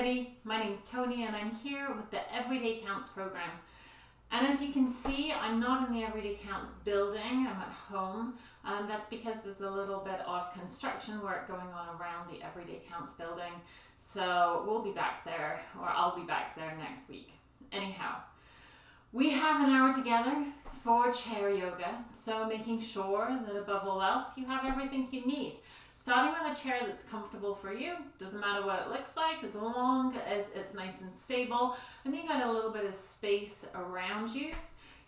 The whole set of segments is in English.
everybody, my name is Tony and I'm here with the Everyday Counts program. And as you can see, I'm not in the Everyday Counts building, I'm at home. Um, that's because there's a little bit of construction work going on around the Everyday Counts building. So we'll be back there, or I'll be back there next week. Anyhow, we have an hour together for chair yoga, so making sure that above all else you have everything you need. Starting with a chair that's comfortable for you, doesn't matter what it looks like, as long as it's nice and stable, and you got a little bit of space around you.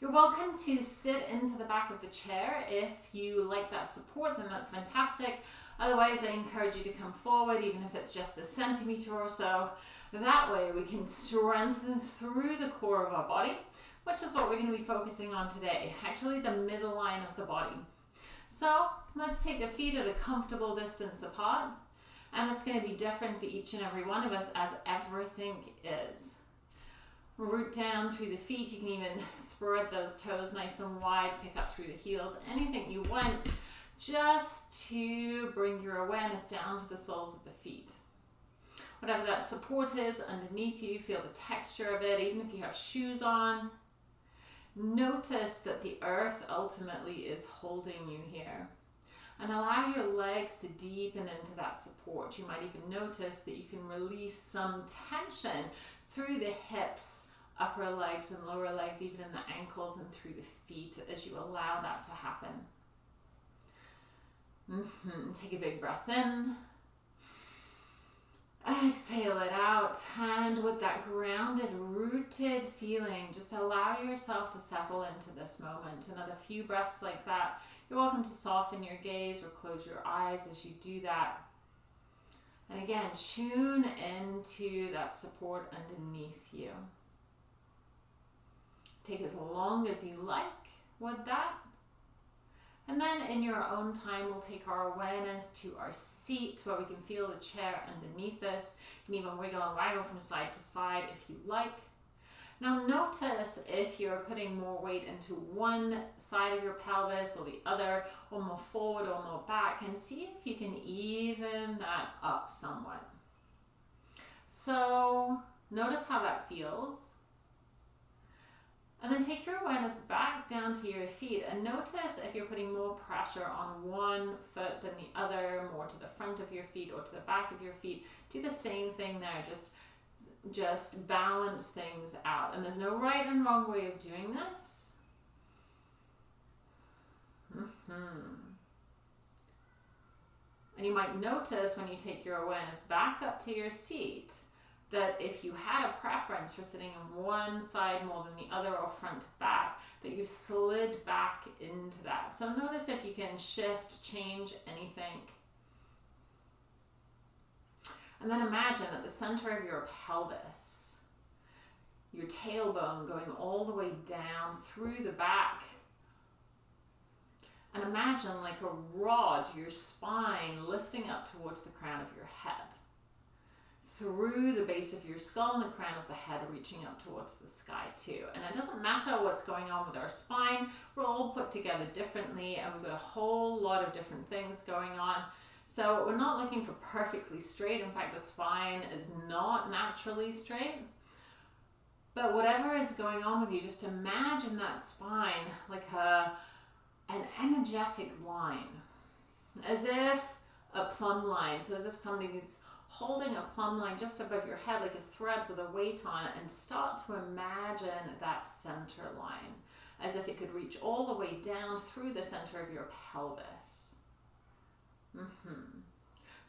You're welcome to sit into the back of the chair. If you like that support, then that's fantastic. Otherwise, I encourage you to come forward, even if it's just a centimeter or so. That way we can strengthen through the core of our body, which is what we're going to be focusing on today. Actually, the middle line of the body. So let's take the feet at a comfortable distance apart. And it's going to be different for each and every one of us as everything is. Root down through the feet. You can even spread those toes nice and wide, pick up through the heels, anything you want, just to bring your awareness down to the soles of the feet. Whatever that support is underneath you, feel the texture of it, even if you have shoes on. Notice that the earth ultimately is holding you here. And allow your legs to deepen into that support. You might even notice that you can release some tension through the hips, upper legs and lower legs, even in the ankles and through the feet as you allow that to happen. Mm -hmm. Take a big breath in. Exhale it out and with that grounded, rooted feeling, just allow yourself to settle into this moment. Another few breaths like that. You're welcome to soften your gaze or close your eyes as you do that. And again, tune into that support underneath you. Take as long as you like with that. And then in your own time, we'll take our awareness to our seat where we can feel the chair underneath us. You can even wiggle and waggle from side to side if you like. Now notice if you're putting more weight into one side of your pelvis or the other, or more forward or more back, and see if you can even that up somewhat. So notice how that feels. And then take your awareness back down to your feet and notice if you're putting more pressure on one foot than the other, more to the front of your feet or to the back of your feet. Do the same thing there. Just, just balance things out. And there's no right and wrong way of doing this. Mm -hmm. And you might notice when you take your awareness back up to your seat, that if you had a preference for sitting on one side more than the other or front to back, that you've slid back into that. So notice if you can shift, change anything. And then imagine at the center of your pelvis, your tailbone going all the way down through the back. And imagine like a rod, your spine lifting up towards the crown of your head through the base of your skull and the crown of the head reaching up towards the sky too. And it doesn't matter what's going on with our spine, we're all put together differently and we've got a whole lot of different things going on. So we're not looking for perfectly straight. In fact, the spine is not naturally straight. But whatever is going on with you, just imagine that spine like a, an energetic line, as if a plumb line, so as if somebody's holding a plumb line just above your head like a thread with a weight on it and start to imagine that center line as if it could reach all the way down through the center of your pelvis. Mm -hmm.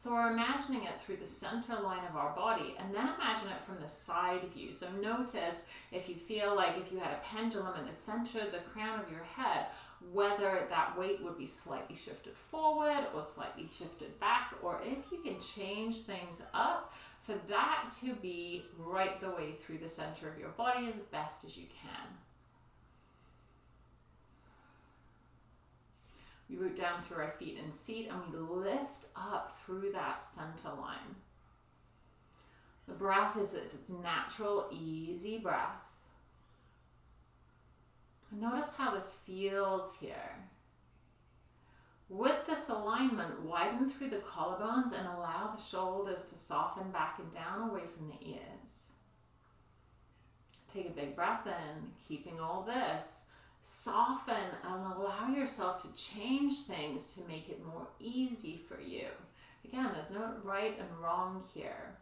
So we're imagining it through the center line of our body and then imagine it from the side view. So notice if you feel like if you had a pendulum in the center of the crown of your head, whether that weight would be slightly shifted forward or slightly shifted back, or if you can change things up for that to be right the way through the center of your body as best as you can. We root down through our feet and seat and we lift up through that center line. The breath is it, its natural, easy breath. Notice how this feels here. With this alignment, widen through the collarbones and allow the shoulders to soften back and down away from the ears. Take a big breath in, keeping all this. Soften and allow yourself to change things to make it more easy for you. Again, there's no right and wrong here.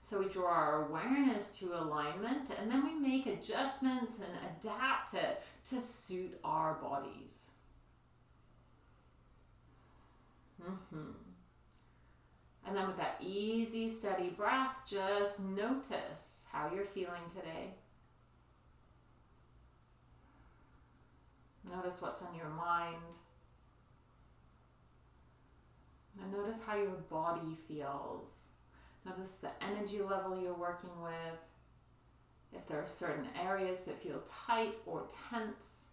So we draw our awareness to alignment and then we make adjustments and adapt it to suit our bodies. Mm-hmm. And then with that easy, steady breath, just notice how you're feeling today. Notice what's on your mind. And notice how your body feels. Notice the energy level you're working with. If there are certain areas that feel tight or tense.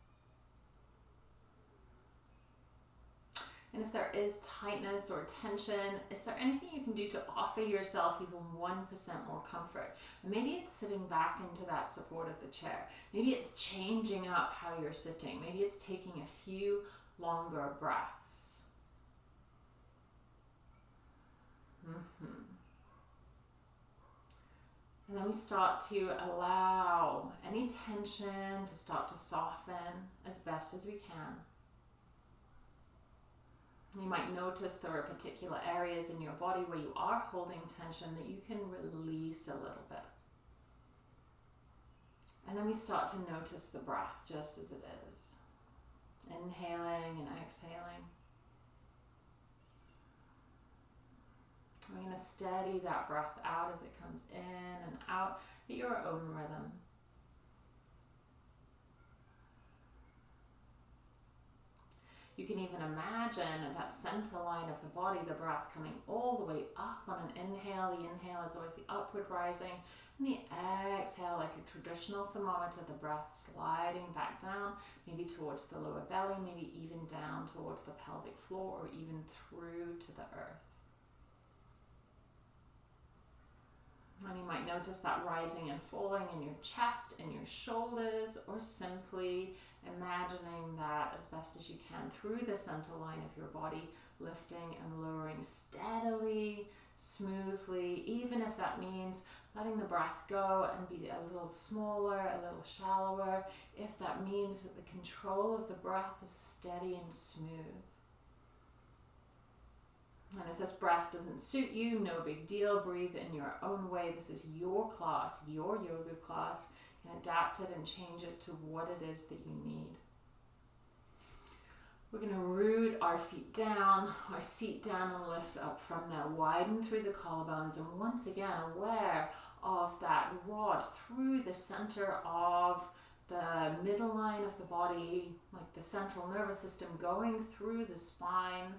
And if there is tightness or tension, is there anything you can do to offer yourself even 1% more comfort? Maybe it's sitting back into that support of the chair. Maybe it's changing up how you're sitting. Maybe it's taking a few longer breaths. Mm-hmm. And then we start to allow any tension to start to soften as best as we can. You might notice there are particular areas in your body where you are holding tension that you can release a little bit. And then we start to notice the breath just as it is. Inhaling and exhaling. We're going to steady that breath out as it comes in and out at your own rhythm. You can even imagine that center line of the body, the breath coming all the way up on an inhale. The inhale is always the upward rising, and the exhale, like a traditional thermometer, the breath sliding back down, maybe towards the lower belly, maybe even down towards the pelvic floor, or even through to the earth. And you might notice that rising and falling in your chest and your shoulders, or simply imagining that as best as you can through the center line of your body, lifting and lowering steadily, smoothly, even if that means letting the breath go and be a little smaller, a little shallower, if that means that the control of the breath is steady and smooth. And if this breath doesn't suit you, no big deal. Breathe in your own way. This is your class, your yoga class. Can adapt it and change it to what it is that you need. We're going to root our feet down, our seat down and lift up from there. Widen through the collarbones and once again aware of that rod through the center of the middle line of the body, like the central nervous system going through the spine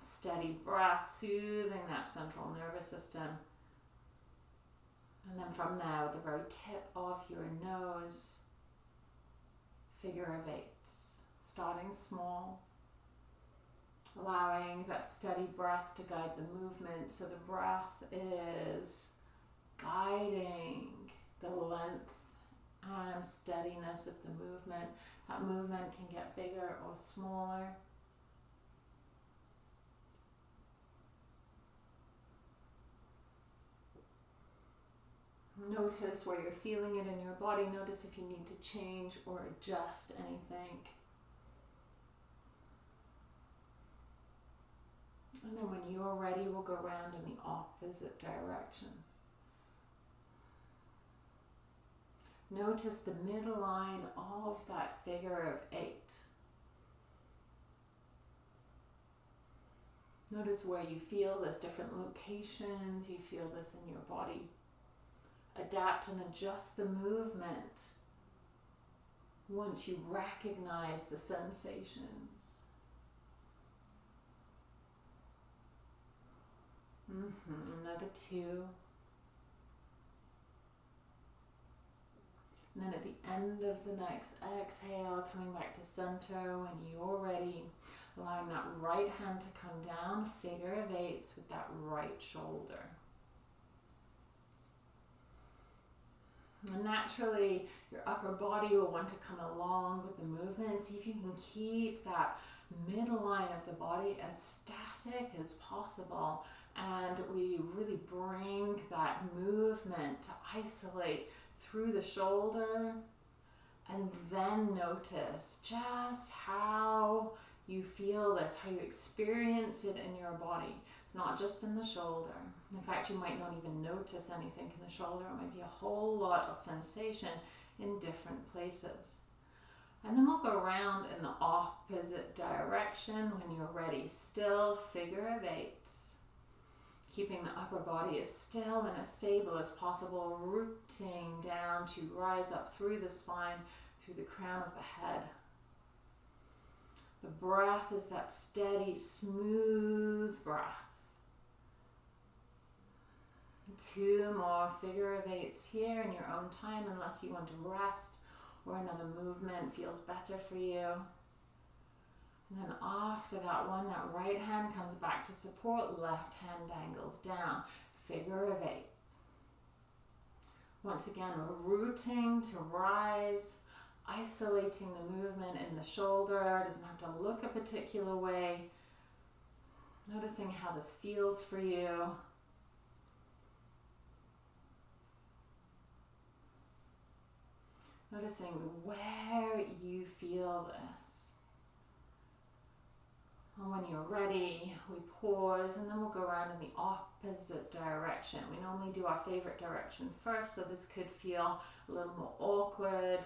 steady breath, soothing that central nervous system. And then from there, with the very tip of your nose, figure of eight. starting small, allowing that steady breath to guide the movement. So the breath is guiding the length and steadiness of the movement. That movement can get bigger or smaller. Notice where you're feeling it in your body. Notice if you need to change or adjust anything. And then when you're ready, we'll go around in the opposite direction. Notice the middle line of that figure of eight. Notice where you feel this, different locations you feel this in your body adapt and adjust the movement once you recognize the sensations. Mm-hmm. Another two. And then at the end of the next exhale, coming back to center when you're ready, allowing that right hand to come down, figure of eights with that right shoulder. And naturally, your upper body will want to come along with the movement. See if you can keep that midline of the body as static as possible. And we really bring that movement to isolate through the shoulder. And then notice just how you feel this, how you experience it in your body. It's not just in the shoulder. In fact, you might not even notice anything in the shoulder. It might be a whole lot of sensation in different places. And then we'll go around in the opposite direction when you're ready. Still figure of eights. Keeping the upper body as still and as stable as possible, rooting down to rise up through the spine, through the crown of the head. The breath is that steady, smooth breath. Two more figure of eights here in your own time, unless you want to rest or another movement feels better for you. And then after that one, that right hand comes back to support, left hand angles down. Figure of eight. Once again, rooting to rise, isolating the movement in the shoulder. Doesn't have to look a particular way. Noticing how this feels for you. Noticing where you feel this. And when you're ready, we pause and then we'll go around in the opposite direction. We normally do our favorite direction first, so this could feel a little more awkward,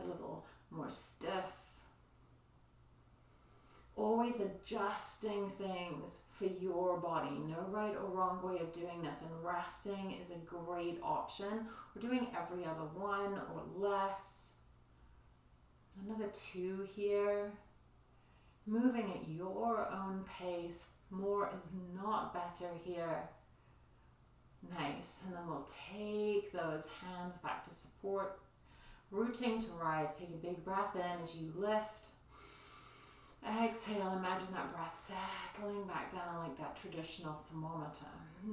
a little more stiff always adjusting things for your body. No right or wrong way of doing this, and resting is a great option. We're doing every other one or less. Another two here. Moving at your own pace. More is not better here. Nice. And then we'll take those hands back to support. Rooting to rise. Take a big breath in as you lift. Exhale, imagine that breath settling back down like that traditional thermometer.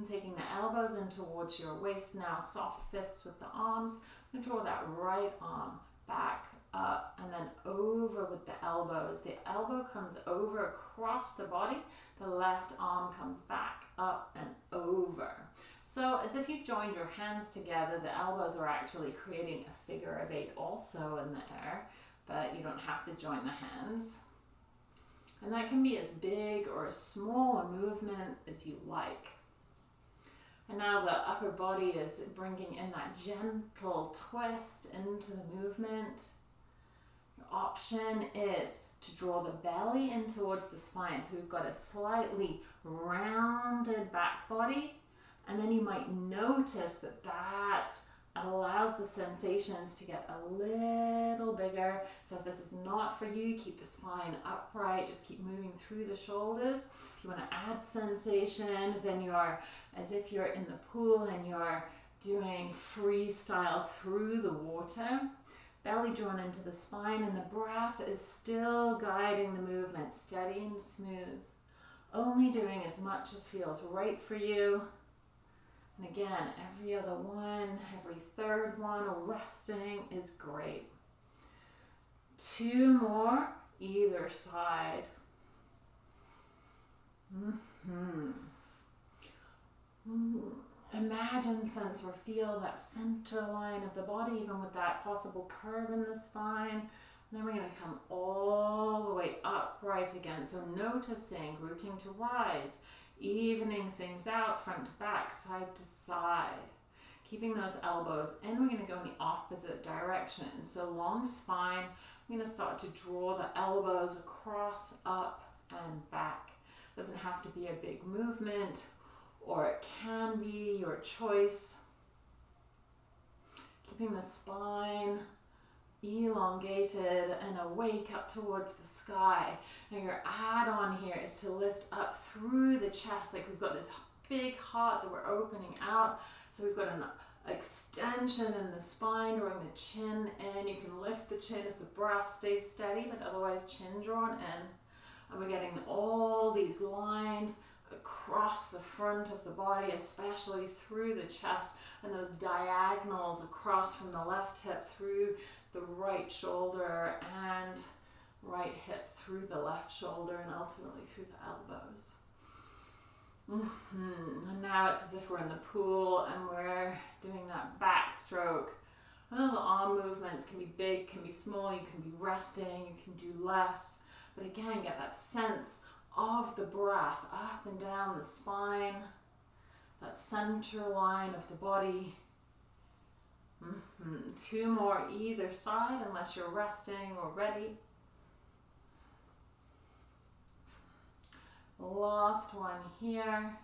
Taking the elbows in towards your waist now, soft fists with the arms. And draw that right arm back up and then over with the elbows. The elbow comes over across the body. The left arm comes back up and over. So as if you joined your hands together, the elbows are actually creating a figure of eight also in the air, but you don't have to join the hands. And that can be as big or as small a movement as you like. And now the upper body is bringing in that gentle twist into the movement. Your option is to draw the belly in towards the spine. So we've got a slightly rounded back body. And then you might notice that that allows the sensations to get a little bigger. So if this is not for you, keep the spine upright, just keep moving through the shoulders. If you want to add sensation, then you are as if you're in the pool and you're doing freestyle through the water. Belly drawn into the spine and the breath is still guiding the movement, steady and smooth. Only doing as much as feels right for you and again, every other one, every third one, resting is great. Two more either side. Mm-hmm. Imagine, sense, or feel that center line of the body, even with that possible curve in the spine. And then we're going to come all the way upright again. So noticing, rooting to rise evening things out front to back, side to side. Keeping those elbows and we're going to go in the opposite direction. So long spine, I'm going to start to draw the elbows across, up and back. Doesn't have to be a big movement or it can be your choice. Keeping the spine elongated and awake up towards the sky. Now your add-on here is to lift up through the chest, like we've got this big heart that we're opening out. So we've got an extension in the spine, drawing the chin in. You can lift the chin if the breath stays steady, but otherwise chin drawn in. And we're getting all these lines across the front of the body, especially through the chest, and those diagonals across from the left hip through the right shoulder and right hip through the left shoulder and ultimately through the elbows. Mm-hmm. And now it's as if we're in the pool and we're doing that backstroke. Those arm movements can be big, can be small, you can be resting, you can do less. But again, get that sense of the breath up and down the spine, that center line of the body. Mm-hmm. Two more either side, unless you're resting or ready. Last one here.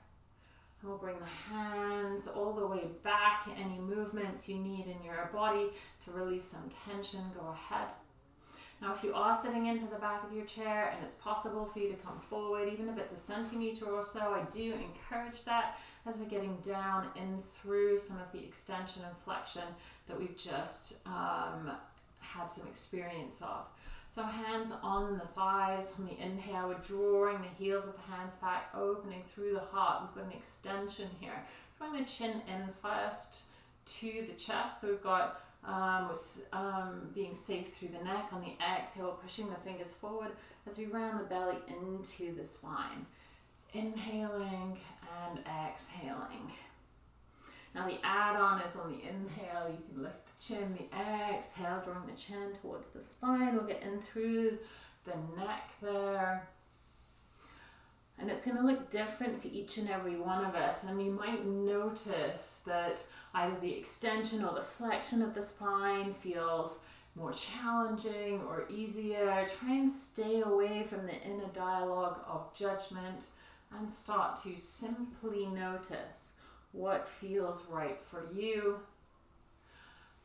We'll bring the hands all the way back. Any movements you need in your body to release some tension, go ahead. Now, if you are sitting into the back of your chair and it's possible for you to come forward, even if it's a centimeter or so, I do encourage that as we're getting down in through some of the extension and flexion that we've just um, had some experience of. So hands on the thighs on the inhale, we're drawing the heels of the hands back, opening through the heart. We've got an extension here. Drawing the chin in first to the chest. So we've got um, with, um, being safe through the neck on the exhale, pushing the fingers forward as we round the belly into the spine. Inhaling and exhaling. Now the add-on is on the inhale, you can lift the chin, the exhale, drawing the chin towards the spine. We'll get in through the neck there. And it's going to look different for each and every one of us. And you might notice that either the extension or the flexion of the spine feels more challenging or easier. Try and stay away from the inner dialogue of judgment and start to simply notice what feels right for you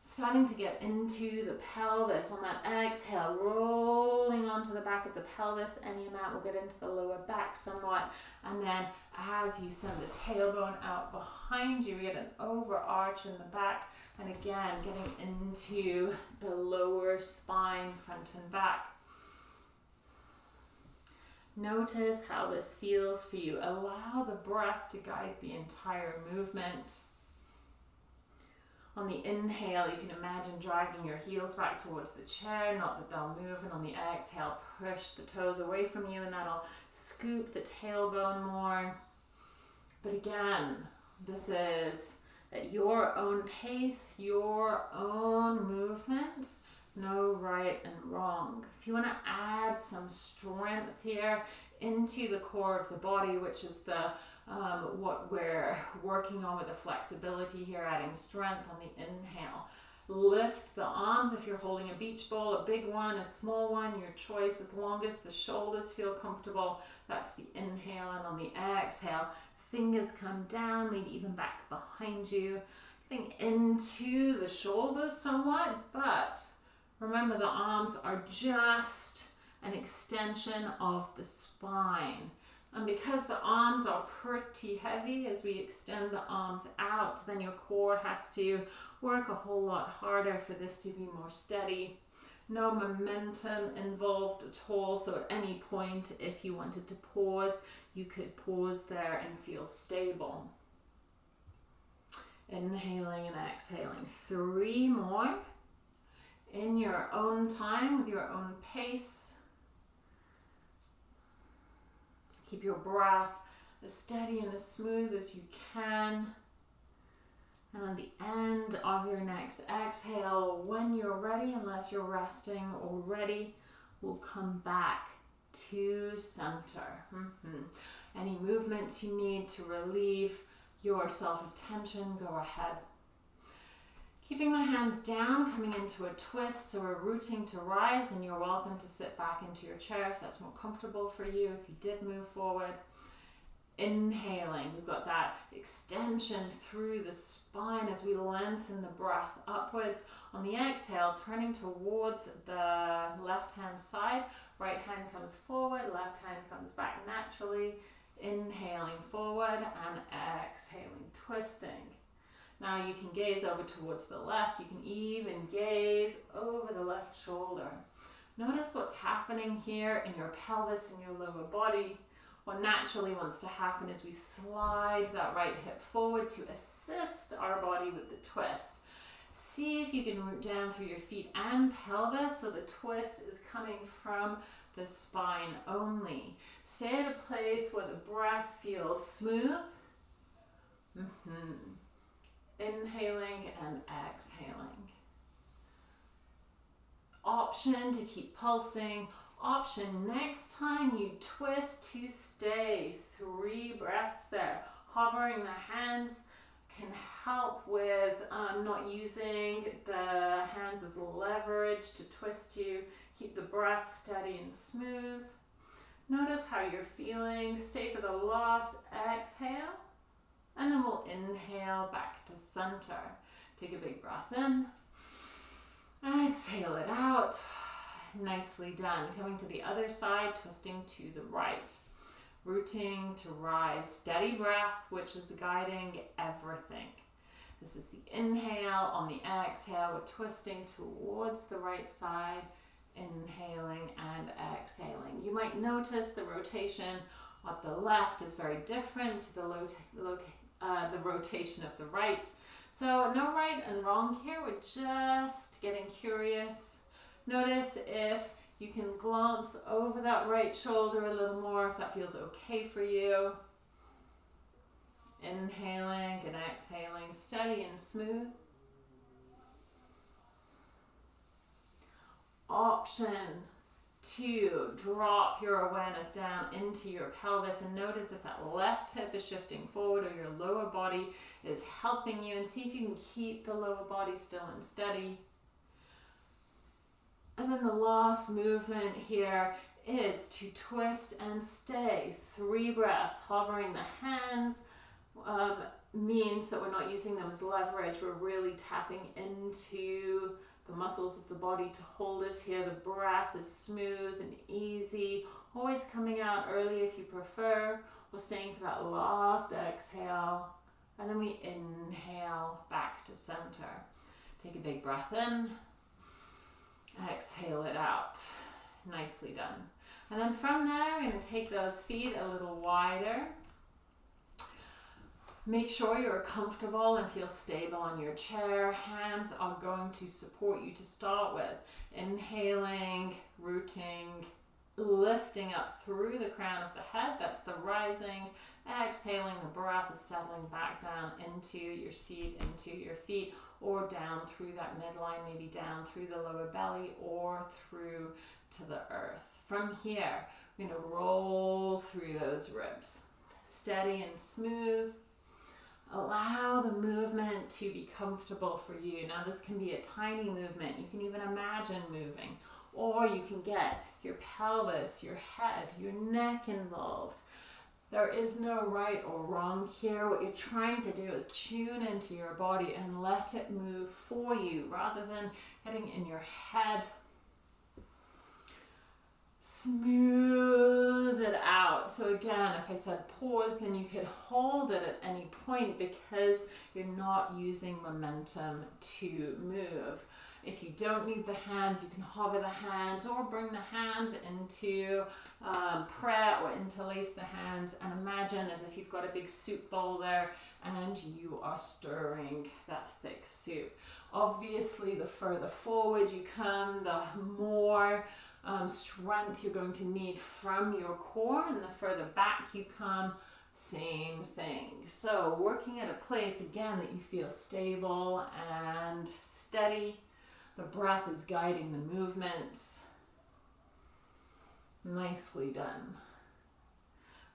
starting to get into the pelvis on that exhale, rolling onto the back of the pelvis any amount. We'll get into the lower back somewhat. And then as you send the tailbone out behind you, we get an overarch in the back. And again, getting into the lower spine, front and back. Notice how this feels for you. Allow the breath to guide the entire movement. On the inhale, you can imagine dragging your heels back towards the chair, not that they'll move. And on the exhale, push the toes away from you, and that'll scoop the tailbone more. But again, this is at your own pace, your own movement. No right and wrong. If you want to add some strength here into the core of the body, which is the um, what we're working on with the flexibility here, adding strength on the inhale. Lift the arms if you're holding a beach ball, a big one, a small one, your choice. As long as the shoulders feel comfortable, that's the inhale. And on the exhale, fingers come down, maybe even back behind you. Getting into the shoulders somewhat, but remember the arms are just an extension of the spine. And because the arms are pretty heavy as we extend the arms out, then your core has to work a whole lot harder for this to be more steady. No momentum involved at all, so at any point, if you wanted to pause, you could pause there and feel stable. Inhaling and exhaling. Three more in your own time, with your own pace. Keep your breath as steady and as smooth as you can. And on the end of your next exhale, when you're ready, unless you're resting already, we'll come back to center. Mm-hmm. Any movements you need to relieve yourself of tension, go ahead. Keeping the hands down, coming into a twist, so we're rooting to rise, and you're welcome to sit back into your chair if that's more comfortable for you, if you did move forward. Inhaling, we've got that extension through the spine as we lengthen the breath upwards. On the exhale, turning towards the left hand side, right hand comes forward, left hand comes back naturally. Inhaling forward and exhaling, twisting. Now you can gaze over towards the left. You can even gaze over the left shoulder. Notice what's happening here in your pelvis and your lower body. what naturally wants to happen is we slide that right hip forward to assist our body with the twist. See if you can root down through your feet and pelvis so the twist is coming from the spine only. Stay at a place where the breath feels smooth. Mm -hmm. Inhaling and exhaling. Option to keep pulsing option. Next time you twist to stay, three breaths there. Hovering the hands can help with um, not using the hands as leverage to twist you. Keep the breath steady and smooth. Notice how you're feeling. Stay for the last exhale. And then we'll inhale back to center. Take a big breath in. Exhale it out. Nicely done. Coming to the other side, twisting to the right. Rooting to rise. Steady breath, which is the guiding everything. This is the inhale. On the exhale, we're twisting towards the right side. Inhaling and exhaling. You might notice the rotation at the left is very different to the, uh, the rotation of the right. So no right and wrong here. We're just getting curious Notice if you can glance over that right shoulder a little more, if that feels okay for you. Inhaling and exhaling, steady and smooth. Option two, drop your awareness down into your pelvis and notice if that left hip is shifting forward or your lower body is helping you and see if you can keep the lower body still and steady. And then the last movement here is to twist and stay. Three breaths, hovering the hands um, means that we're not using them as leverage. We're really tapping into the muscles of the body to hold us here. The breath is smooth and easy, always coming out early if you prefer. We're staying for that last exhale. And then we inhale back to center. Take a big breath in. Exhale it out. Nicely done. And then from there, we're going to take those feet a little wider. Make sure you're comfortable and feel stable on your chair. Hands are going to support you to start with. Inhaling, rooting, lifting up through the crown of the head. That's the rising. Exhaling, the breath is settling back down into your seat, into your feet or down through that midline, maybe down through the lower belly or through to the earth. From here, we're going to roll through those ribs. Steady and smooth. Allow the movement to be comfortable for you. Now this can be a tiny movement. You can even imagine moving. Or you can get your pelvis, your head, your neck involved. There is no right or wrong here. What you're trying to do is tune into your body and let it move for you rather than getting in your head. Smooth it out. So again, if I said pause, then you could hold it at any point because you're not using momentum to move. If you don't need the hands, you can hover the hands or bring the hands into um, prayer or interlace the hands and imagine as if you've got a big soup bowl there and you are stirring that thick soup. Obviously, the further forward you come, the more um, strength you're going to need from your core and the further back you come, same thing. So working at a place again that you feel stable and steady the breath is guiding the movements. Nicely done.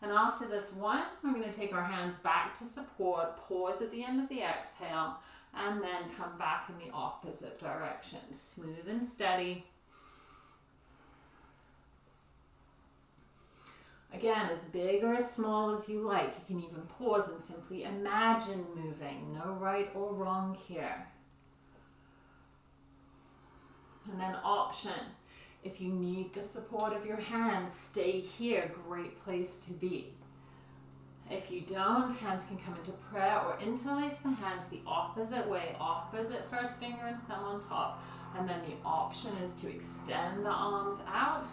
And after this one, we're going to take our hands back to support, pause at the end of the exhale, and then come back in the opposite direction. Smooth and steady. Again, as big or as small as you like. You can even pause and simply imagine moving. No right or wrong here. And then option, if you need the support of your hands, stay here, great place to be. If you don't, hands can come into prayer or interlace the hands the opposite way, opposite first finger and thumb on top. And then the option is to extend the arms out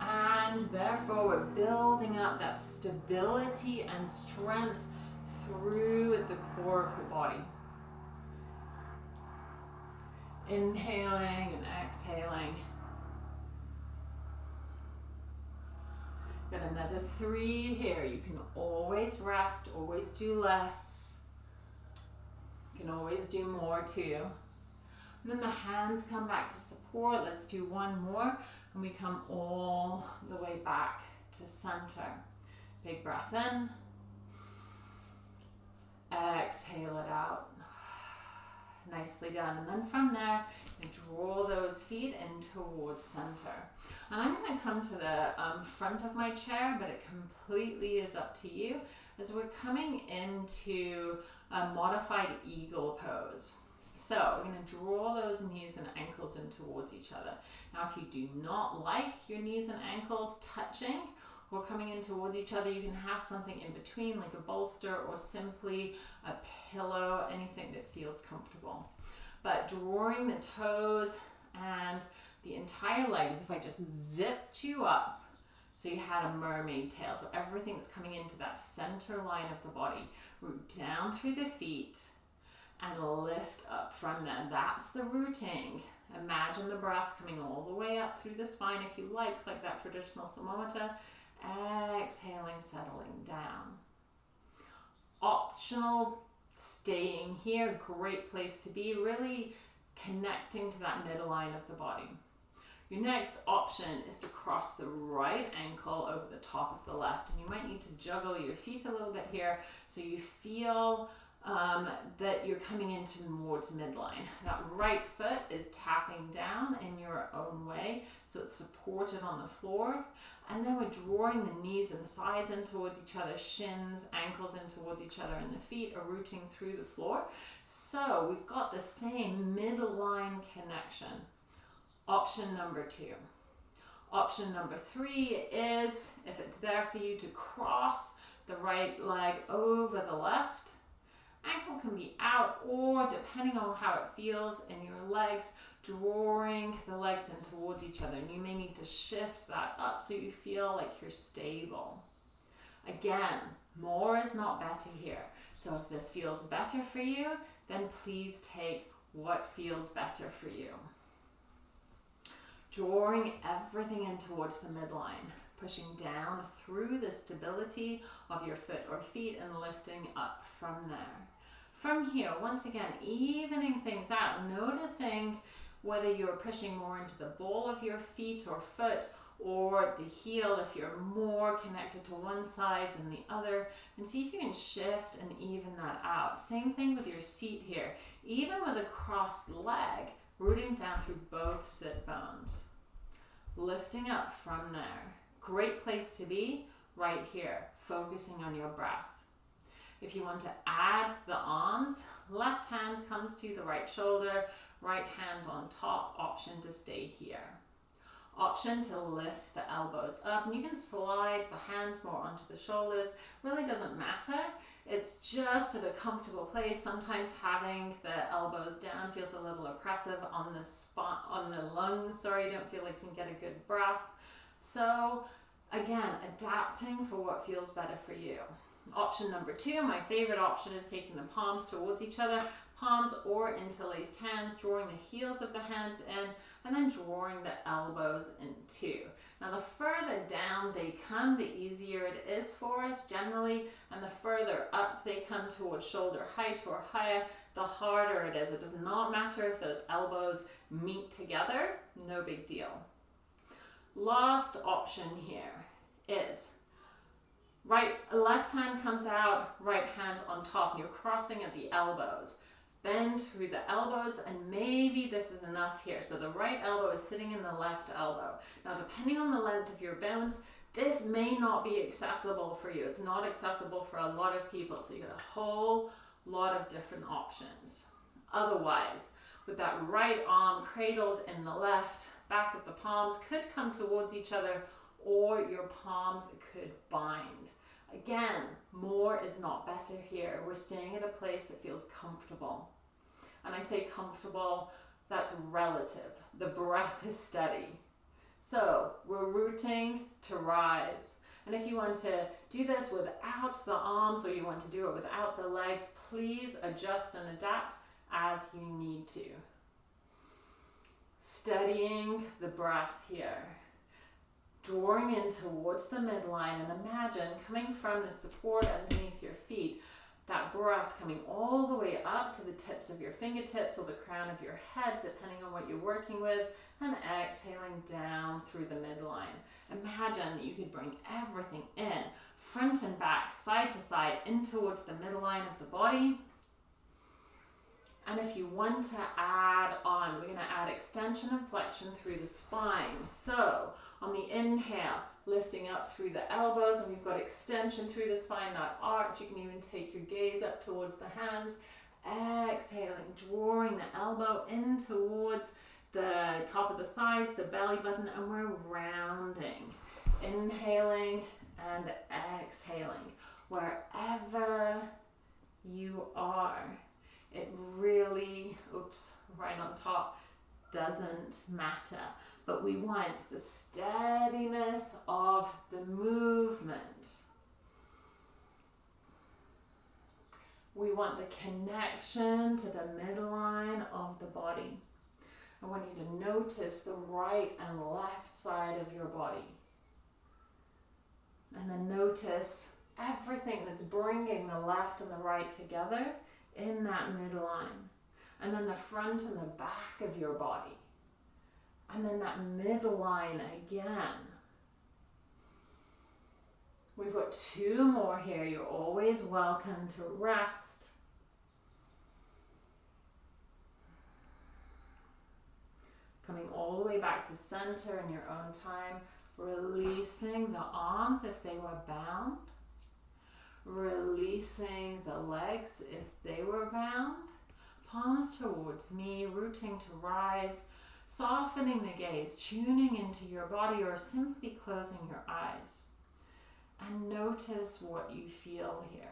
And therefore, we're building up that stability and strength through the core of the body. Inhaling and exhaling. Got another three here. You can always rest, always do less. You can always do more too. And then the hands come back to support. Let's do one more. And we come all the way back to center. Big breath in. Exhale it out. Nicely done. And then from there, draw those feet in towards center. And I'm going to come to the um, front of my chair, but it completely is up to you as we're coming into a modified eagle pose. So we're going to draw those knees and ankles in towards each other. Now, if you do not like your knees and ankles touching or coming in towards each other, you can have something in between, like a bolster or simply a pillow, anything that feels comfortable. But drawing the toes and the entire legs, if I just zipped you up, so you had a mermaid tail, so everything's coming into that center line of the body, root down through the feet and lift up from there. That's the rooting. Imagine the breath coming all the way up through the spine if you like, like that traditional thermometer. Exhaling, settling down. Optional staying here, great place to be, really connecting to that midline of the body. Your next option is to cross the right ankle over the top of the left. And you might need to juggle your feet a little bit here so you feel um, that you're coming into more to midline. That right foot is tapping down in your own way, so it's supported on the floor. And then we're drawing the knees and thighs in towards each other, shins, ankles in towards each other, and the feet are rooting through the floor. So we've got the same midline connection. Option number two. Option number three is, if it's there for you, to cross the right leg over the left. Ankle can be out or depending on how it feels in your legs, drawing the legs in towards each other. And you may need to shift that up so you feel like you're stable. Again, more is not better here. So if this feels better for you, then please take what feels better for you drawing everything in towards the midline, pushing down through the stability of your foot or feet and lifting up from there. From here, once again, evening things out, noticing whether you're pushing more into the ball of your feet or foot or the heel if you're more connected to one side than the other and see if you can shift and even that out. Same thing with your seat here. Even with a crossed leg, rooting down through both sit bones. Lifting up from there. Great place to be right here, focusing on your breath. If you want to add the arms, left hand comes to the right shoulder, right hand on top, option to stay here. Option to lift the elbows up and you can slide the hands more onto the shoulders, really doesn't matter. It's just at a comfortable place. Sometimes having the elbows down feels a little oppressive on the spot, on the lungs. Sorry, you don't feel like you can get a good breath. So again, adapting for what feels better for you. Option number two, my favorite option is taking the palms towards each other, palms or interlaced hands, drawing the heels of the hands in, and then drawing the elbows in too. Now the further down they come, the easier it is for us generally, and the further up they come towards shoulder height or higher, the harder it is. It does not matter if those elbows meet together, no big deal. Last option here is right, left hand comes out, right hand on top, and you're crossing at the elbows bend through the elbows and maybe this is enough here. So the right elbow is sitting in the left elbow. Now depending on the length of your bones, this may not be accessible for you. It's not accessible for a lot of people. So you get a whole lot of different options. Otherwise, with that right arm cradled in the left, back of the palms could come towards each other or your palms could bind. Again, more is not better here. We're staying at a place that feels comfortable. And I say comfortable, that's relative. The breath is steady. So we're rooting to rise. And if you want to do this without the arms or you want to do it without the legs, please adjust and adapt as you need to. Steadying the breath here. Drawing in towards the midline and imagine coming from the support underneath your feet, that breath coming all the way up to the tips of your fingertips or the crown of your head, depending on what you're working with, and exhaling down through the midline. Imagine that you could bring everything in, front and back, side to side, in towards the midline of the body. And if you want to add on, we're going to add extension and flexion through the spine. So on the inhale, lifting up through the elbows, and we've got extension through the spine, that arch. You can even take your gaze up towards the hands. Exhaling, drawing the elbow in towards the top of the thighs, the belly button, and we're rounding. Inhaling and exhaling. Wherever you are, it really, oops, right on top, doesn't matter. But we want the steadiness of the movement. We want the connection to the midline of the body. I want you to notice the right and left side of your body. And then notice everything that's bringing the left and the right together in that midline. And then the front and the back of your body. And then that midline again. We've got two more here. You're always welcome to rest. Coming all the way back to center in your own time. Releasing the arms if they were bound. Releasing the legs if they were bound. Palms towards me, rooting to rise. Softening the gaze, tuning into your body or simply closing your eyes. And notice what you feel here.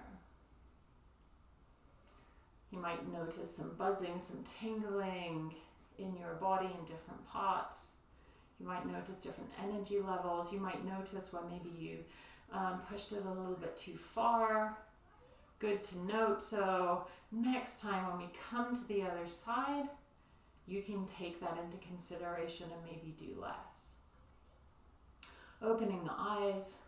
You might notice some buzzing, some tingling, in your body in different parts. You might notice different energy levels. You might notice where maybe you um, pushed it a little bit too far. Good to note. So next time when we come to the other side, you can take that into consideration and maybe do less. Opening the eyes,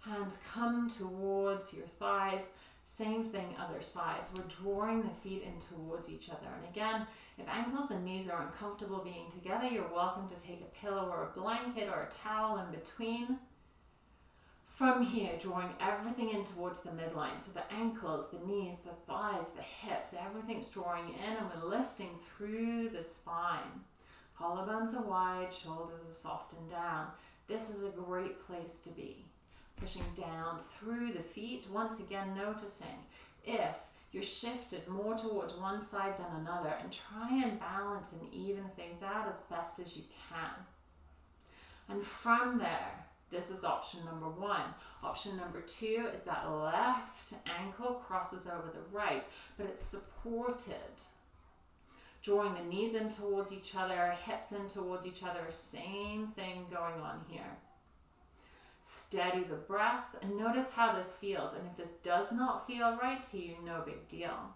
hands come towards your thighs. Same thing, other sides. We're drawing the feet in towards each other. And again, if ankles and knees are uncomfortable being together, you're welcome to take a pillow or a blanket or a towel in between. From here, drawing everything in towards the midline. So the ankles, the knees, the thighs, the hips, everything's drawing in and we're lifting through the spine. Collarbones are wide, shoulders are soft and down. This is a great place to be. Pushing down through the feet, once again noticing if you're shifted more towards one side than another and try and balance and even things out as best as you can. And from there, this is option number one. Option number two is that left ankle crosses over the right, but it's supported. Drawing the knees in towards each other, hips in towards each other, same thing going on here. Steady the breath and notice how this feels. And if this does not feel right to you, no big deal.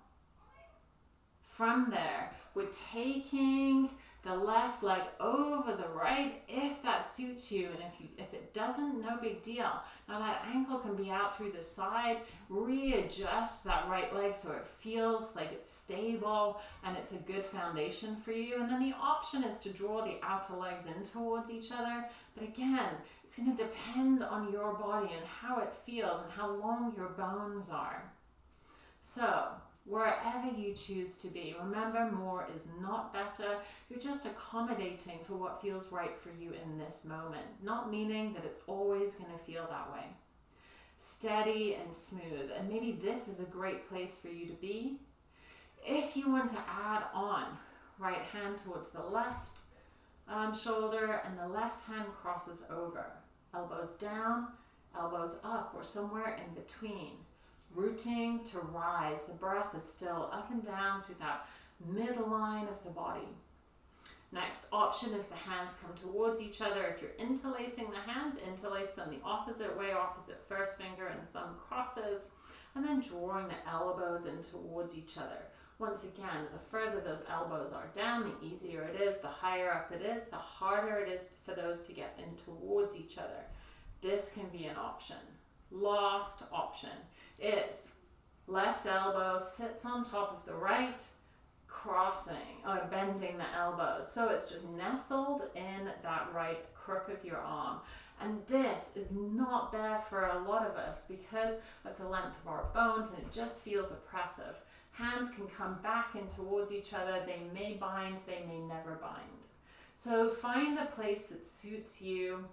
From there, we're taking the left leg over the right if that suits you and if you if it doesn't no big deal. Now that ankle can be out through the side. Readjust that right leg so it feels like it's stable and it's a good foundation for you. And then the option is to draw the outer legs in towards each other. But again it's going to depend on your body and how it feels and how long your bones are. So wherever you choose to be. Remember, more is not better. You're just accommodating for what feels right for you in this moment, not meaning that it's always going to feel that way. Steady and smooth, and maybe this is a great place for you to be. If you want to add on, right hand towards the left um, shoulder and the left hand crosses over. Elbows down, elbows up, or somewhere in between rooting to rise. The breath is still up and down through that midline of the body. Next option is the hands come towards each other. If you're interlacing the hands, interlace them the opposite way, opposite first finger and thumb crosses, and then drawing the elbows in towards each other. Once again, the further those elbows are down, the easier it is, the higher up it is, the harder it is for those to get in towards each other. This can be an option. Last option is left elbow sits on top of the right, crossing or bending the elbows. So it's just nestled in that right crook of your arm. And this is not there for a lot of us because of the length of our bones and it just feels oppressive. Hands can come back in towards each other. They may bind, they may never bind. So find a place that suits you.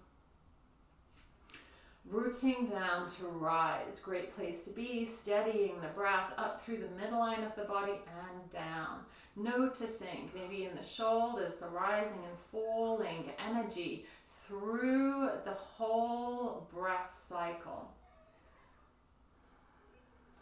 Rooting down to rise, great place to be, steadying the breath up through the midline of the body and down. Noticing maybe in the shoulders, the rising and falling energy through the whole breath cycle.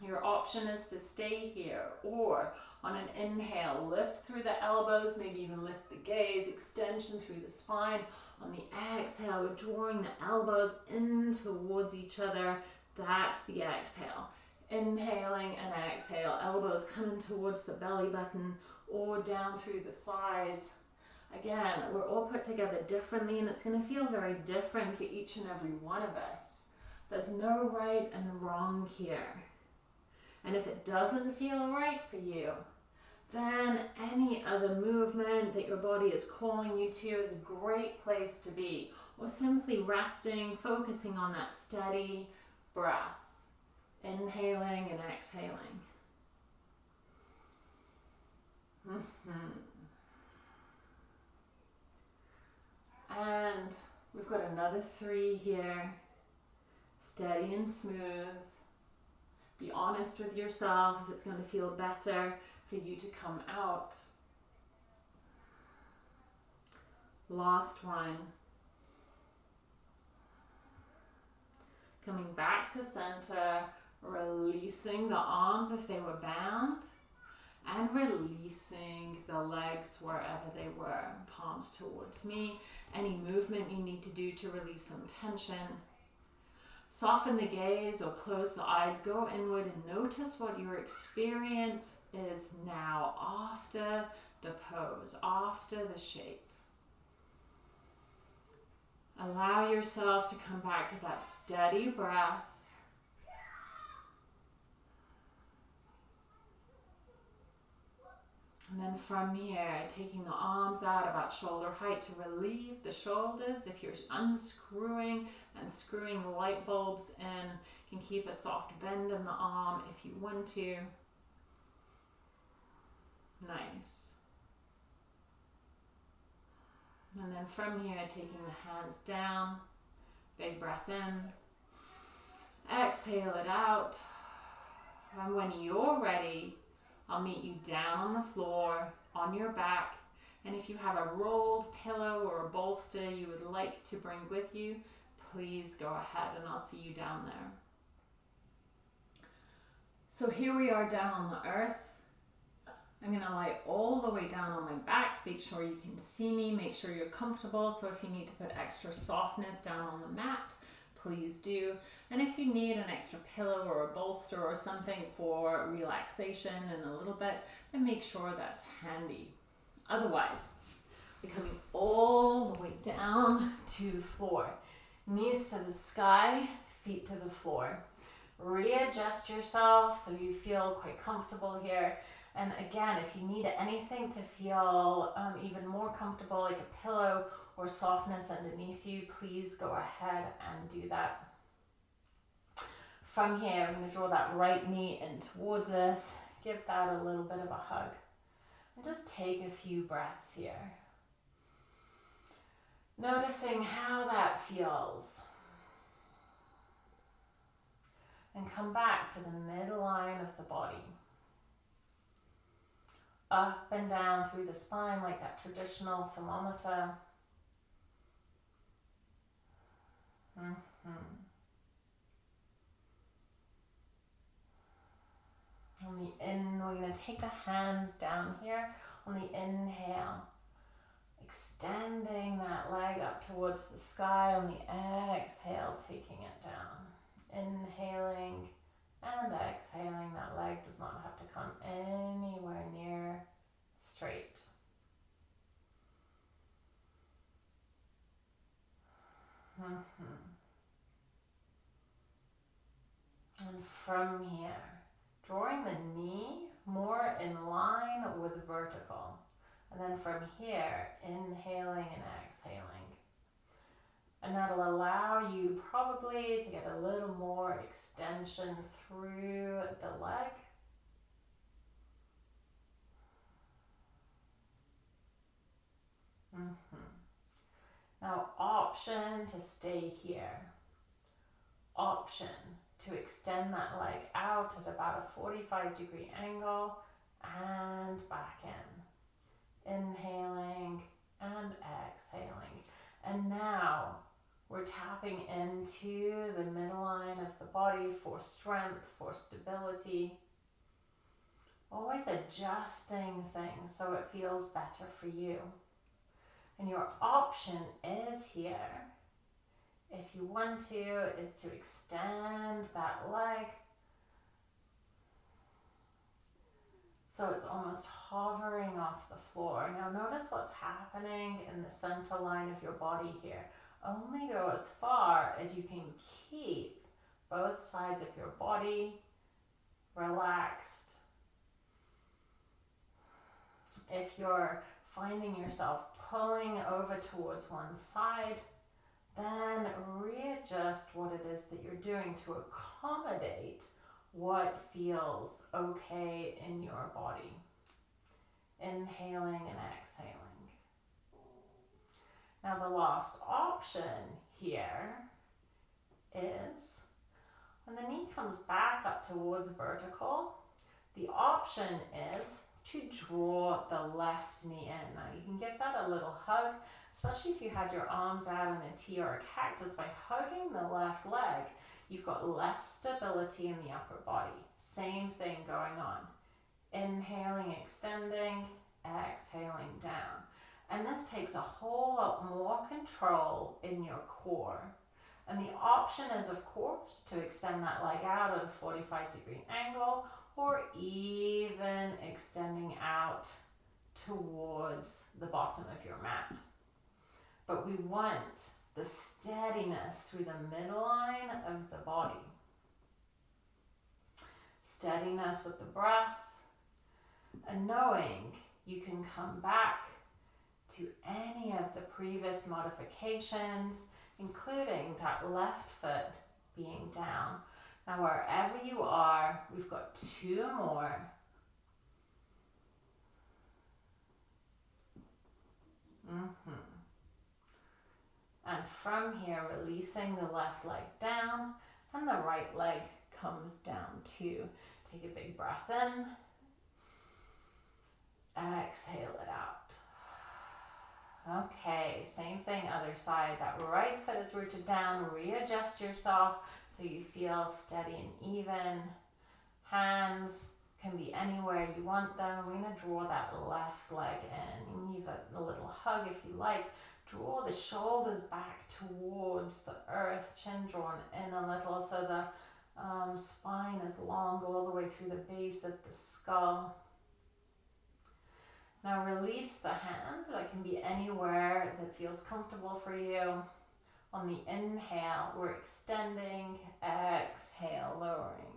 Your option is to stay here or on an inhale, lift through the elbows, maybe even lift the gaze, extension through the spine. On the exhale, we're drawing the elbows in towards each other. That's the exhale. Inhaling and exhale, elbows coming towards the belly button or down through the thighs. Again, we're all put together differently and it's going to feel very different for each and every one of us. There's no right and wrong here. And if it doesn't feel right for you, then any other movement that your body is calling you to is a great place to be. Or simply resting, focusing on that steady breath, inhaling and exhaling. Mm-hmm. And we've got another three here. Steady and smooth. Be honest with yourself if it's going to feel better for you to come out. Last one. Coming back to center, releasing the arms if they were bound, and releasing the legs wherever they were, palms towards me. Any movement you need to do to relieve some tension. Soften the gaze or close the eyes, go inward and notice what your experience is now after the pose, after the shape. Allow yourself to come back to that steady breath. And then from here, taking the arms out about shoulder height to relieve the shoulders. If you're unscrewing and screwing the light bulbs in, can keep a soft bend in the arm if you want to. Nice. And then from here, taking the hands down, big breath in, exhale it out. And when you're ready, I'll meet you down on the floor, on your back. And if you have a rolled pillow or a bolster you would like to bring with you, please go ahead and I'll see you down there. So here we are down on the earth. I'm going to lie all the way down on my back. Make sure you can see me. Make sure you're comfortable. So if you need to put extra softness down on the mat, please do. And if you need an extra pillow or a bolster or something for relaxation and a little bit, then make sure that's handy. Otherwise, we're coming all the way down to the floor. Knees to the sky, feet to the floor. Readjust yourself so you feel quite comfortable here. And again, if you need anything to feel um, even more comfortable, like a pillow or softness underneath you, please go ahead and do that. From here, I'm going to draw that right knee in towards us. Give that a little bit of a hug. And just take a few breaths here. Noticing how that feels. And come back to the midline of the body up and down through the spine like that traditional thermometer. Mm-hmm. On the in, we're going to take the hands down here on the inhale. Extending that leg up towards the sky on the exhale, taking it down. Inhaling and exhaling. That leg does not have to come anywhere near straight. Mm-hmm. And from here, drawing the knee more in line with vertical. And then from here, inhaling and exhaling. And that'll allow you probably to get a little more extension through the leg. Mm -hmm. Now, option to stay here. Option to extend that leg out at about a 45 degree angle and back in. Inhaling and exhaling. And now we're tapping into the midline of the body for strength, for stability. Always adjusting things so it feels better for you. And your option is here if you want to, is to extend that leg. So it's almost hovering off the floor. Now notice what's happening in the center line of your body here. Only go as far as you can keep both sides of your body relaxed. If you're finding yourself pulling over towards one side, then readjust what it is that you're doing to accommodate what feels okay in your body. Inhaling and exhaling. Now, the last option here is when the knee comes back up towards vertical, the option is to draw the left knee in. Now, you can give that a little hug especially if you had your arms out in a T or a cactus, by hugging the left leg, you've got less stability in the upper body. Same thing going on. Inhaling, extending, exhaling down. And this takes a whole lot more control in your core. And the option is, of course, to extend that leg out at a 45 degree angle or even extending out towards the bottom of your mat but we want the steadiness through the midline of the body. Steadiness with the breath, and knowing you can come back to any of the previous modifications, including that left foot being down. Now, wherever you are, we've got two more. Mm-hmm. And from here, releasing the left leg down and the right leg comes down too. Take a big breath in. Exhale it out. Okay, same thing, other side. That right foot is rooted down. Readjust yourself so you feel steady and even. Hands can be anywhere you want them. We're going to draw that left leg in. Give it a little hug if you like. Draw the shoulders back towards the earth, chin drawn in a little so the um, spine is long all the way through the base of the skull. Now release the hand. That can be anywhere that feels comfortable for you. On the inhale, we're extending, exhale, lowering.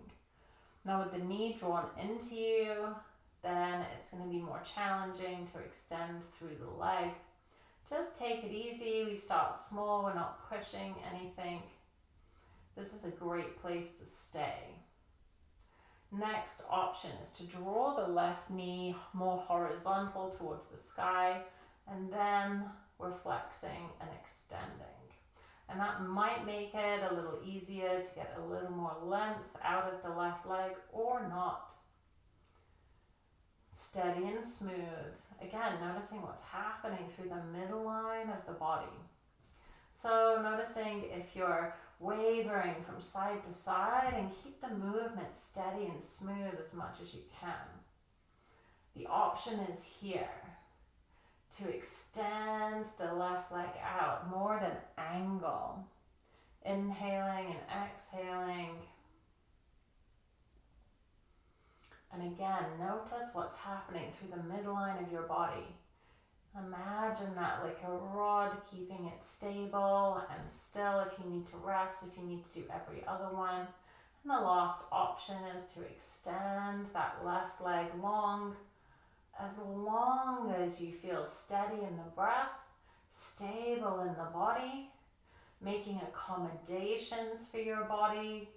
Now with the knee drawn into you, then it's going to be more challenging to extend through the leg. Just take it easy. We start small. We're not pushing anything. This is a great place to stay. Next option is to draw the left knee more horizontal towards the sky and then we're flexing and extending. And that might make it a little easier to get a little more length out of the left leg or not. Steady and smooth. Again, noticing what's happening through the middle line of the body. So noticing if you're wavering from side to side and keep the movement steady and smooth as much as you can. The option is here to extend the left leg out, more at an angle. Inhaling and exhaling. And again, notice what's happening through the midline of your body. Imagine that like a rod, keeping it stable and still if you need to rest, if you need to do every other one. And the last option is to extend that left leg long, as long as you feel steady in the breath, stable in the body, making accommodations for your body,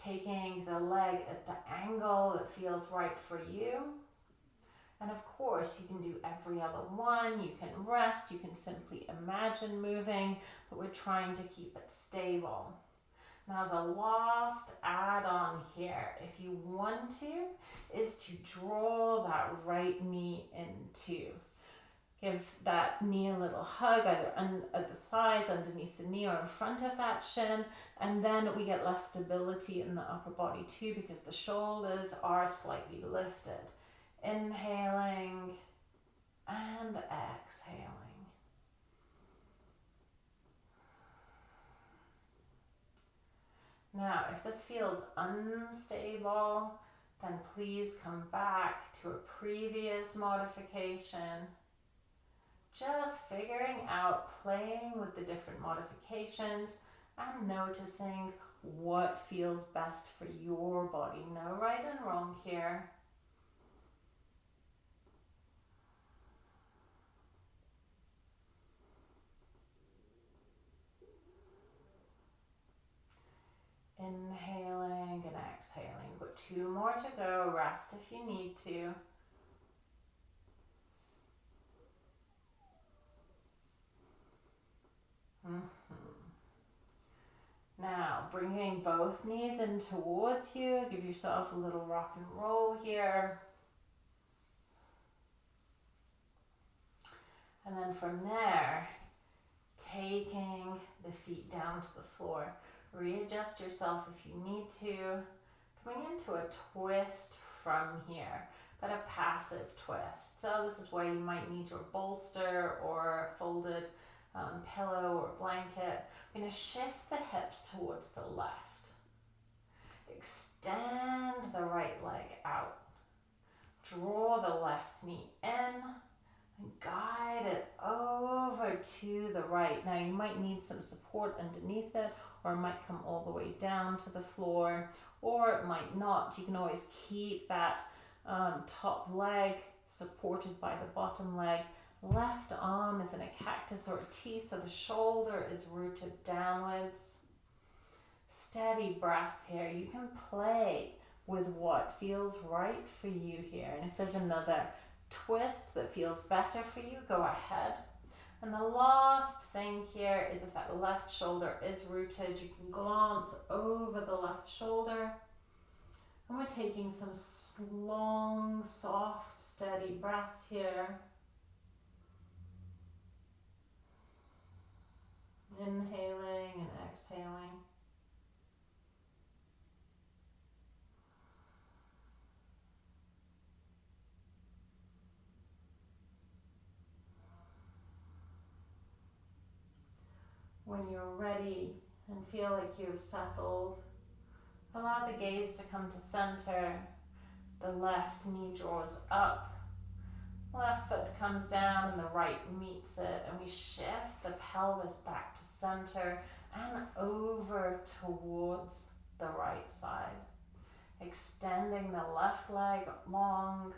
taking the leg at the angle that feels right for you. And of course, you can do every other one. You can rest, you can simply imagine moving, but we're trying to keep it stable. Now, the last add on here, if you want to, is to draw that right knee into. Give that knee a little hug, either at the thighs, underneath the knee, or in front of that shin. And then we get less stability in the upper body too because the shoulders are slightly lifted. Inhaling and exhaling. Now, if this feels unstable, then please come back to a previous modification. Just figuring out, playing with the different modifications and noticing what feels best for your body. No right and wrong here. Inhaling and exhaling. Got two more to go. Rest if you need to. Mm -hmm. Now, bringing both knees in towards you. Give yourself a little rock and roll here. And then from there, taking the feet down to the floor. Readjust yourself if you need to. Coming into a twist from here, but a passive twist. So this is why you might need your bolster or folded um, pillow or blanket. I'm to shift the hips towards the left. Extend the right leg out. Draw the left knee in and guide it to the right. Now you might need some support underneath it or it might come all the way down to the floor or it might not. You can always keep that um, top leg supported by the bottom leg. Left arm is in a cactus or a T, so the shoulder is rooted downwards. Steady breath here. You can play with what feels right for you here. And if there's another twist that feels better for you, go ahead. And the last thing here is if that left shoulder is rooted, you can glance over the left shoulder. And we're taking some long, soft, steady breaths here. Inhaling and exhaling. When you're ready and feel like you've settled, allow the gaze to come to center. The left knee draws up, left foot comes down and the right meets it and we shift the pelvis back to center and over towards the right side. Extending the left leg long,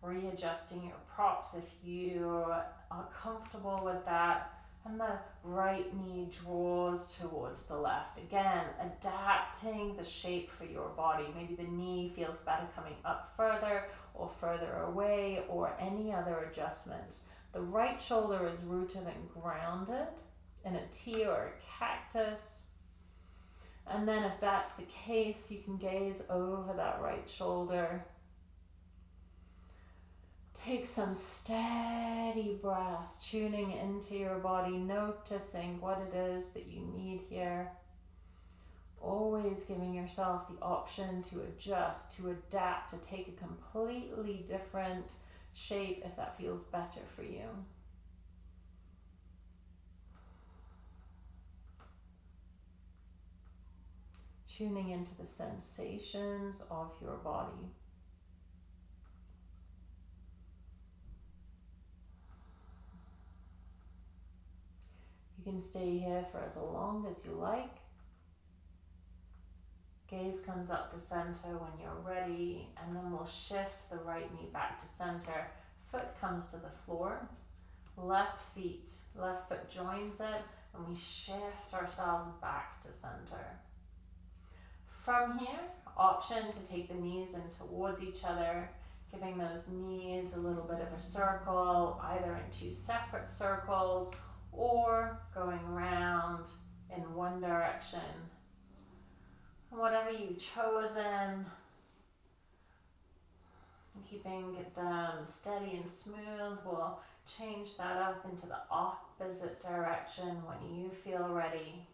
readjusting your props if you are comfortable with that and the right knee draws towards the left. Again, adapting the shape for your body. Maybe the knee feels better coming up further or further away or any other adjustments. The right shoulder is rooted and grounded in a T or a cactus. And then if that's the case, you can gaze over that right shoulder Take some steady breaths, tuning into your body, noticing what it is that you need here. Always giving yourself the option to adjust, to adapt, to take a completely different shape if that feels better for you. Tuning into the sensations of your body. You can stay here for as long as you like. Gaze comes up to center when you're ready, and then we'll shift the right knee back to center. Foot comes to the floor. Left feet, left foot joins it, and we shift ourselves back to center. From here, option to take the knees in towards each other, giving those knees a little bit of a circle, either in two separate circles or going around in one direction. Whatever you've chosen, keeping them um, steady and smooth, we'll change that up into the opposite direction when you feel ready.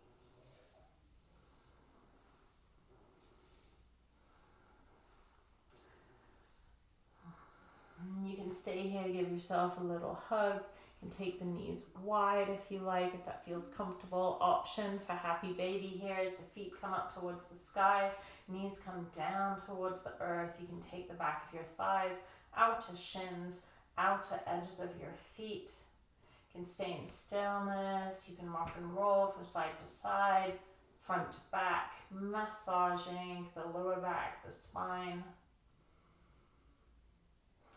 You can stay here, give yourself a little hug can take the knees wide if you like, if that feels comfortable. Option for happy baby here is the feet come up towards the sky, knees come down towards the earth. You can take the back of your thighs out to shins, out to edges of your feet. You can stay in stillness. You can rock and roll from side to side, front to back, massaging the lower back, the spine.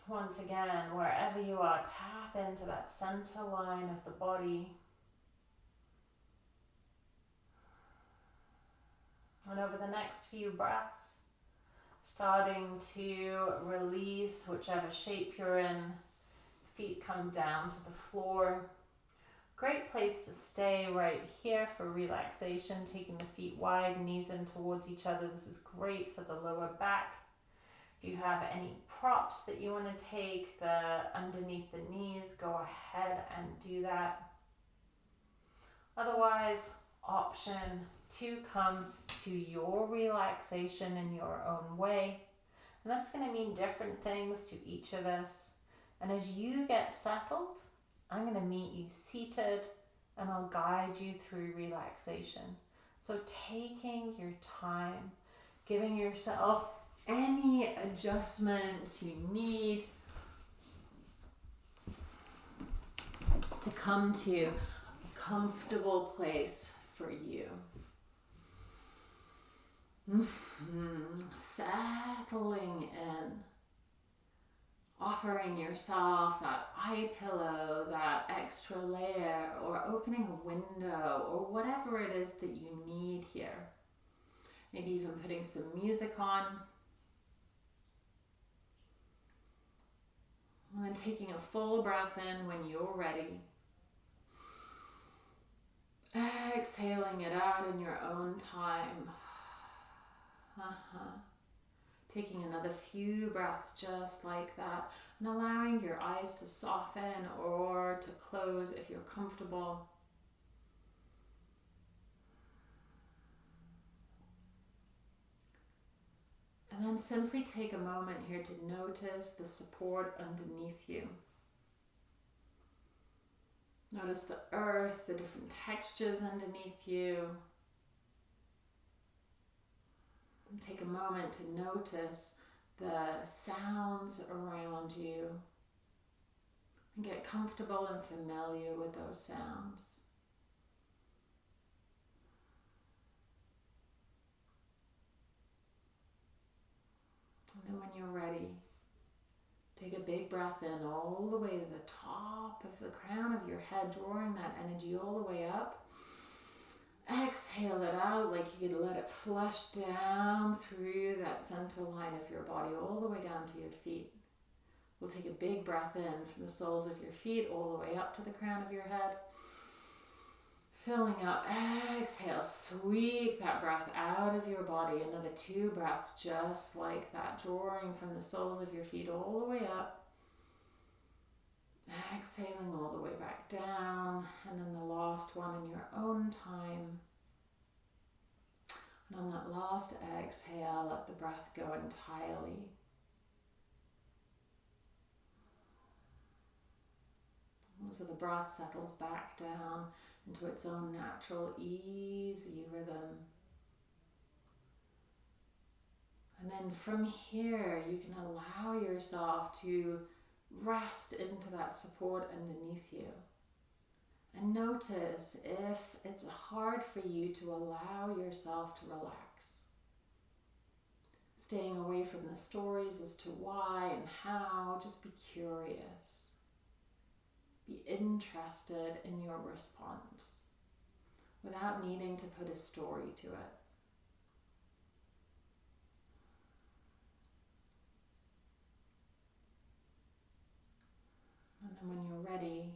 Once again, wherever you are, tap into that center line of the body. And over the next few breaths, starting to release whichever shape you're in. Feet come down to the floor. Great place to stay right here for relaxation, taking the feet wide, knees in towards each other. This is great for the lower back. If you have any props that you want to take the underneath the knees, go ahead and do that. Otherwise, option to come to your relaxation in your own way. And that's going to mean different things to each of us. And as you get settled, I'm going to meet you seated and I'll guide you through relaxation. So, taking your time, giving yourself any adjustments you need to come to a comfortable place for you. Mm-hmm. Settling in, offering yourself that eye pillow, that extra layer, or opening a window, or whatever it is that you need here. Maybe even putting some music on And then taking a full breath in when you're ready. Exhaling it out in your own time. Uh-huh. Taking another few breaths just like that and allowing your eyes to soften or to close if you're comfortable. And then simply take a moment here to notice the support underneath you. Notice the earth, the different textures underneath you. And take a moment to notice the sounds around you and get comfortable and familiar with those sounds. When you're ready, take a big breath in all the way to the top of the crown of your head, drawing that energy all the way up. Exhale it out like you could let it flush down through that center line of your body, all the way down to your feet. We'll take a big breath in from the soles of your feet all the way up to the crown of your head. Filling up, exhale, sweep that breath out of your body. Another two breaths just like that, drawing from the soles of your feet all the way up. Exhaling all the way back down, and then the last one in your own time. And on that last exhale, let the breath go entirely. So the breath settles back down into its own natural, easy rhythm. And then from here, you can allow yourself to rest into that support underneath you. And notice if it's hard for you to allow yourself to relax. Staying away from the stories as to why and how, just be curious. Be interested in your response without needing to put a story to it. And then when you're ready,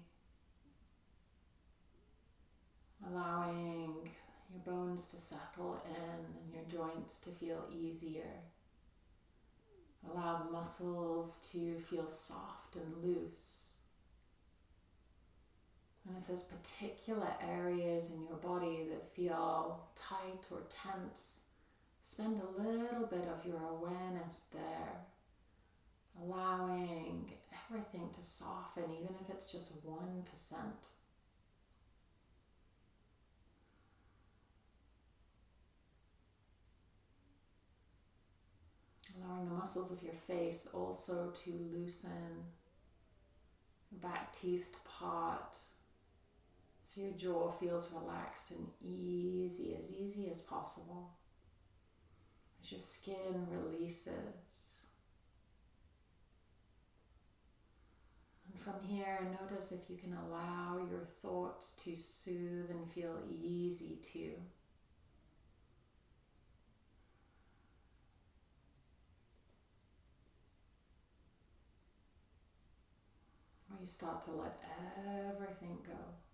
allowing your bones to settle in and your joints to feel easier. Allow the muscles to feel soft and loose. And if there's particular areas in your body that feel tight or tense, spend a little bit of your awareness there, allowing everything to soften, even if it's just 1%. Allowing the muscles of your face also to loosen, back teeth to part, so your jaw feels relaxed and easy, as easy as possible. As your skin releases. And from here, notice if you can allow your thoughts to soothe and feel easy too. Or you start to let everything go.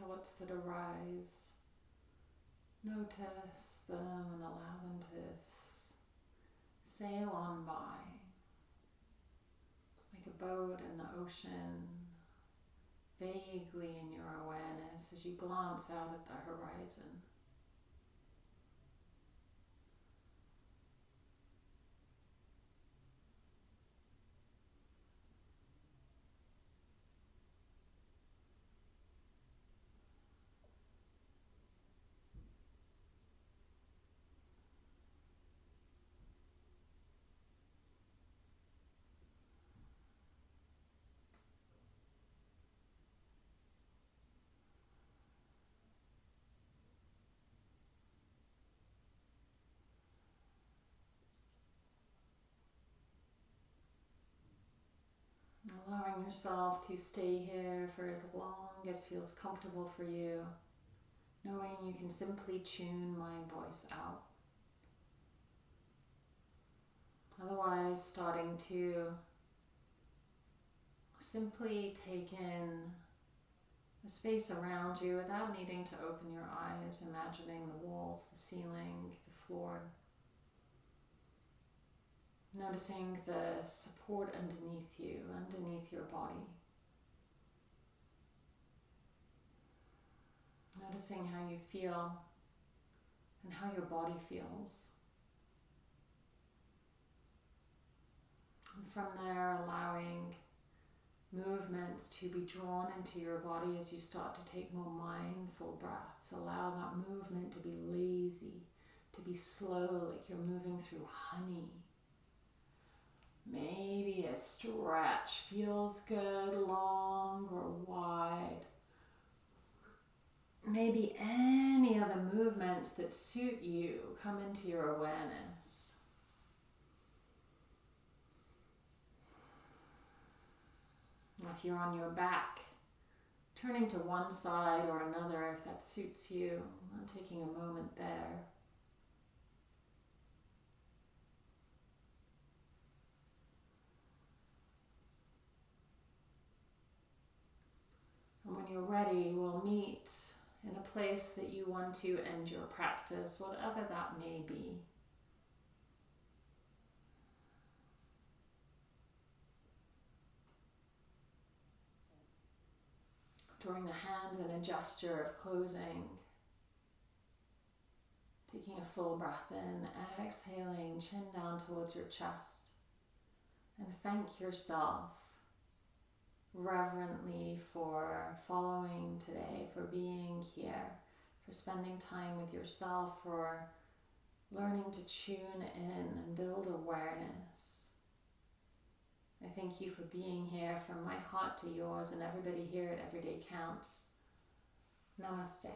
Thoughts that arise, notice them and allow them to sail on by like a boat in the ocean, vaguely in your awareness as you glance out at the horizon. Allowing yourself to stay here for as long as feels comfortable for you, knowing you can simply tune my voice out. Otherwise, starting to simply take in the space around you without needing to open your eyes, imagining the walls, the ceiling, the floor. Noticing the support underneath you, underneath your body. Noticing how you feel and how your body feels. And from there, allowing movements to be drawn into your body as you start to take more mindful breaths. Allow that movement to be lazy, to be slow, like you're moving through honey. Maybe a stretch feels good, long or wide. Maybe any other movements that suit you come into your awareness. If you're on your back, turning to one side or another if that suits you, I'm taking a moment there. Place that you want to end your practice, whatever that may be. Drawing the hands in a gesture of closing. Taking a full breath in, exhaling, chin down towards your chest. And thank yourself reverently for following today, for being here, for spending time with yourself, for learning to tune in and build awareness. I thank you for being here from my heart to yours and everybody here at Everyday Counts. Namaste.